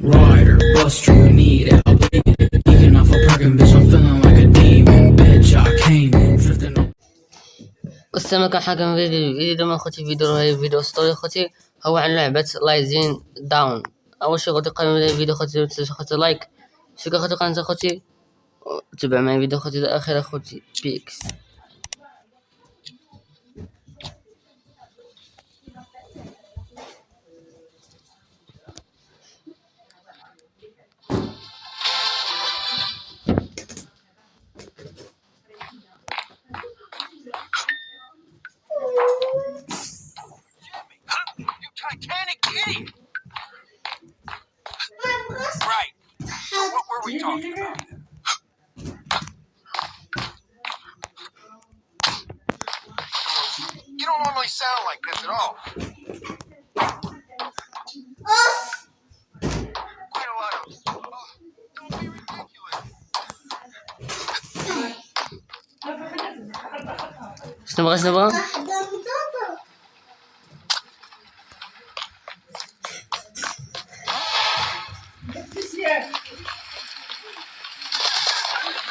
Rider, bust you need it, I off a parking bitch, I'm feeling like a demon, bitch. I came in, drifting on. فيديو الفيديو من فيديو رهيب فيديو ستوري خوتي هو عن لعبة لايزين داون أول شي أخوتي قبل من الفيديو خوتي ما خوتي لايك شكرا خوتي قناة خوتي تبع معي فيديو أخوتي الاخير خوتي بيكس Right. So what were we talking about? You don't normally sound like this at all. Quite a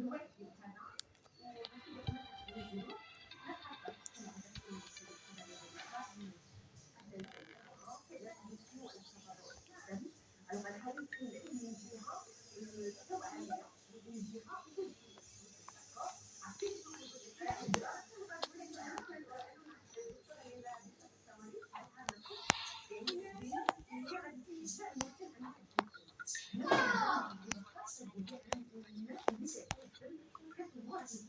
Oh, don't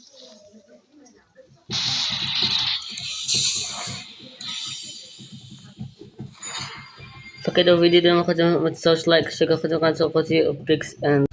شنو بغا شنو بغا فكده فيديو دوما خوتي متنساوش لايك شكرا خوتي قناة خوتي بيكس and